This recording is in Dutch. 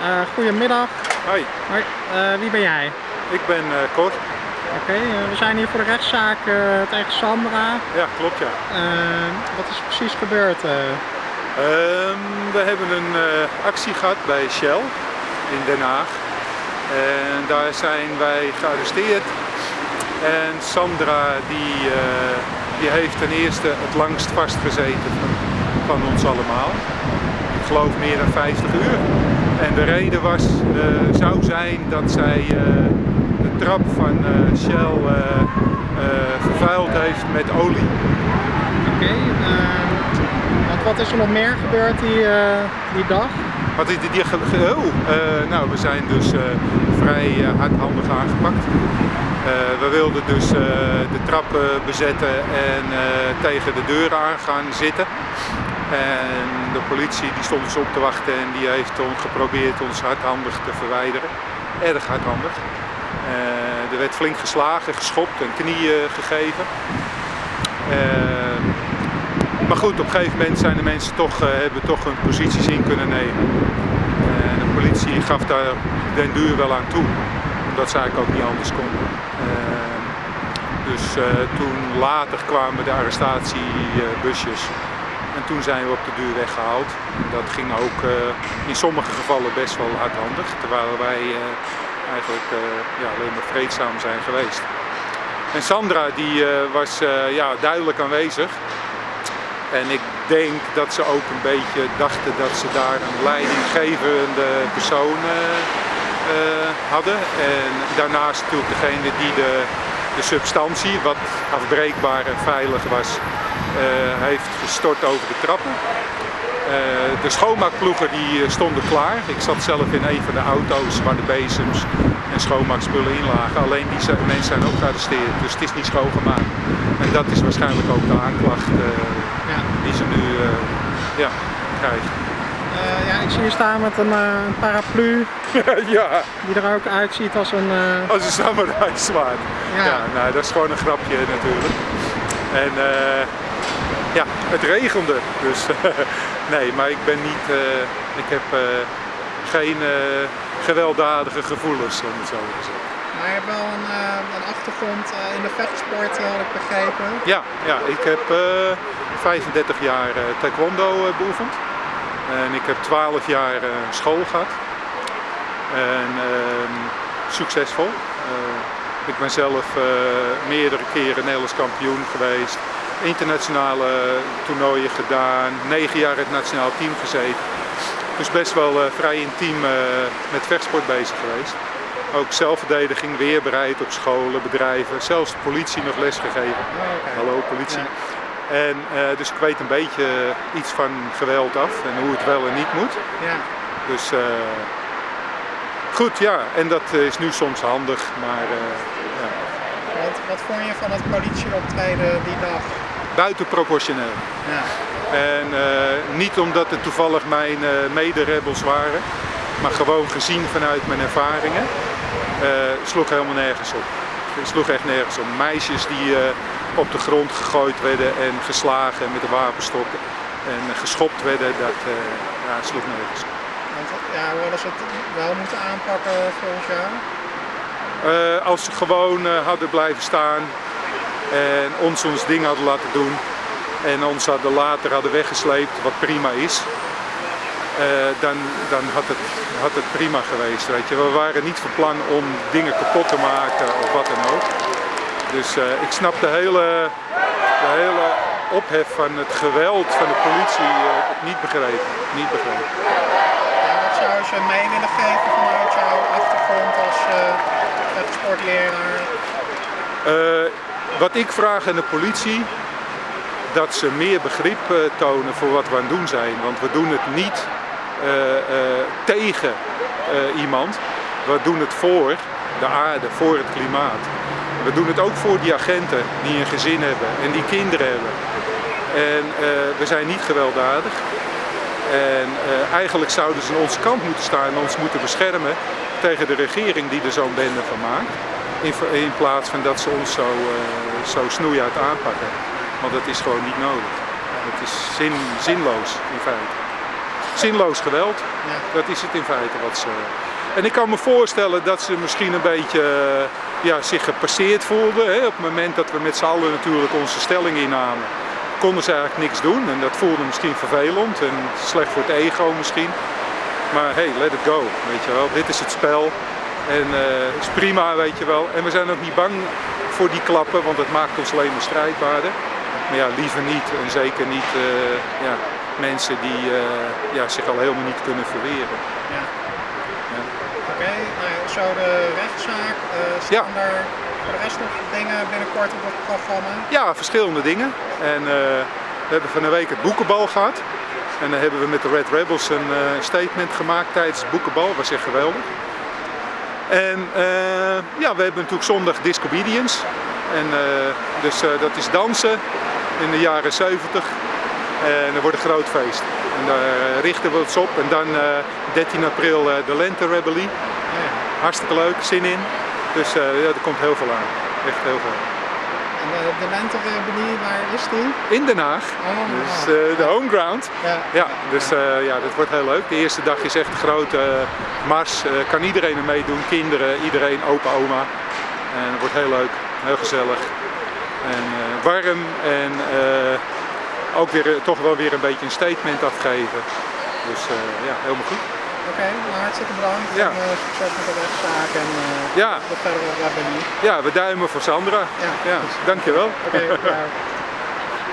Uh, goedemiddag. Hoi. Hoi. Uh, wie ben jij? Ik ben uh, Cor. Oké, okay, we zijn hier voor de rechtszaak tegen Sandra. Ja, klopt ja. wat is precies gebeurd? Ehm, we hebben een actie gehad bij Shell in Den Haag. En daar zijn wij gearresteerd. En Sandra die, die heeft ten eerste het langst vastgezeten van ons allemaal. Ik geloof meer dan 50 uur. En de reden was, uh, zou zijn dat zij uh, de trap van uh, Shell vervuild heeft met olie. Oké, okay, want wat is er nog meer gebeurd die, die dag? Wat is die, die oh, nou, we zijn dus vrij hardhandig aangepakt. we wilden dus de trap bezetten en tegen de deuren aan gaan zitten. En de politie die stond dus op te wachten en die heeft ons geprobeerd ons hardhandig te verwijderen. Erg hardhandig. Uh, er werd flink geslagen, geschopt en knieën gegeven. Uh, maar goed, op een gegeven moment zijn de mensen toch, uh, hebben toch hun posities in kunnen nemen. En de politie gaf daar den duur wel aan toe, omdat ze eigenlijk ook niet anders konden. dus toen later kwamen de arrestatiebusjes toen zijn we op de duur weggehaald. Dat ging ook uh, in sommige gevallen best wel hardhandig, terwijl wij uh, eigenlijk uh, ja, alleen maar vreedzaam zijn geweest. En Sandra die was ja, duidelijk aanwezig. En ik denk dat ze ook een beetje dachten dat ze daar een leidinggevende persoon hadden. En daarnaast natuurlijk degene die de, de substantie, wat afbreekbaar en veilig was, heeft gestort over de trappen. Uh, de schoonmaakploegen die eh, stonden klaar. Ik zat zelf in een van de auto's waar de bezems en schoonmaakspullen in lagen. Alleen die mensen zijn ook gearresteerd, dus het is niet schoongemaakt. En dat is waarschijnlijk ook de aanklacht ja. die ze nu ja, krijgen. Uh, ja, ik zie je staan met een, uh, paraplu. ja. Die er ook uitziet als een... Uh... Als een samurai zwaard. Ja. ja. nou, dat is gewoon een grapje natuurlijk. En ja, het regende. Dus nee, maar ik ben niet, uh, ik heb uh, geen uh, gewelddadige gevoelens, om het zo te zeggen. Maar je hebt wel een, een achtergrond in de vechtsport, had ik begrepen. Ja, ja ik heb 35 jaar taekwondo beoefend. En ik heb 12 jaar school gehad. En ehm, succesvol. ik ben zelf meerdere keren Nederlands kampioen geweest internationale toernooien gedaan, negen jaar het nationaal team gezeten. Dus best wel uh, vrij intiem uh, met vechtsport bezig geweest. Ook zelfverdediging, weerbereid op scholen, bedrijven, zelfs de politie nog les gegeven. Oh, Hallo politie. En, uh, dus ik weet een beetje iets van geweld af en hoe het wel en niet moet. Ja. Dus goed, ja, en dat is nu soms handig, maar ja. Wat, wat vond je van het politieoptreden die dag? Buitenproportioneel. Ja. En uh, niet omdat het toevallig mijn uh, mederebels waren, maar gewoon gezien vanuit mijn ervaringen, uh, sloeg helemaal nergens op. Het sloeg echt nergens op. Meisjes die op de grond gegooid werden en geslagen met de wapenstokken en geschopt werden, dat ja, sloeg nergens op. Ja, hoe hadden ze het wel moeten aanpakken volgens jou? als ze gewoon hadden blijven staan, en ons ons ding hadden laten doen en ons hadden later hadden weggesleept, wat prima is, uh, dan, dan had, het, had het prima geweest. Weet je. We waren niet van plan om dingen kapot te maken of wat dan ook. Dus uh, ik snap de hele, de hele ophef van het geweld van de politie uh, niet begrepen. Niet begrepen. Wat zou je mee willen geven vanuit jouw achtergrond als sportleraar? Wat ik vraag aan de politie, dat ze meer begrip uh, tonen voor wat we aan het doen zijn. Want we doen het niet uh, uh, tegen iemand, we doen het voor de aarde, voor het klimaat. We doen het ook voor die agenten die een gezin hebben en die kinderen hebben. En we zijn niet gewelddadig. En eigenlijk zouden ze aan onze kant moeten staan en ons moeten beschermen tegen de regering die er zo'n bende van maakt. In, in, plaats van dat ze ons zo, zo snoeihard aanpakken. Want dat is gewoon niet nodig. Het is zin, zinloos in feite. zinloos geweld. Ja. Dat is het in feite wat ze... En ik kan me voorstellen dat ze misschien een beetje ja, zich gepasseerd voelden. Hè? Op het moment dat we met z'n allen natuurlijk onze stelling innamen, konden ze eigenlijk niks doen. En dat voelde misschien vervelend en slecht voor het ego misschien. Maar hey, let it go, weet je wel. Dit is het spel. En het is prima, weet je wel. En we zijn ook niet bang voor die klappen, want het maakt ons alleen maar strijdbaarder. Maar ja, liever niet. En zeker niet eh, ja, mensen die eh, ja, zich al helemaal niet kunnen verweren. Ja. Ja. Oké, nou ja, zo de rechtszaak. eh staan er voor de rest nog dingen binnenkort op het programma? Ja, verschillende dingen. En we hebben van de week het boekenbal gehad. En dan hebben we met de Red Rebels een statement gemaakt tijdens het boekenbal. Dat was echt geweldig. En eh, ja, we hebben natuurlijk zondag Discobedience. En, eh, dus eh, dat is dansen in de jaren 70. En dat wordt een groot feest. En daar richten we ons op. En dan eh, 13 april de Lente Rebellie. Hartstikke leuk, zin in. Dus ja, er komt heel veel aan. Echt heel veel. En de, de lenterebelie, waar is die? In Den Haag. Oh, Dus eh, de home ground. ja. Ja, dus eh, ja, dat wordt heel leuk. De eerste dag is echt een grote eh, mars. Eh, kan iedereen er meedoen, kinderen, iedereen, opa, oma. En het wordt heel leuk, heel gezellig. En eh, warm en eh, ook weer, eh, toch wel weer een beetje een statement afgeven. Dus eh, ja, helemaal goed. Oké, nou, hartstikke bedankt. Ja. En, eh, succes met de rechtszaak en eh Ja, de verdere rebelie. ja, we duimen voor Sandra. Ja. Ja, dankjewel. Oké, ja.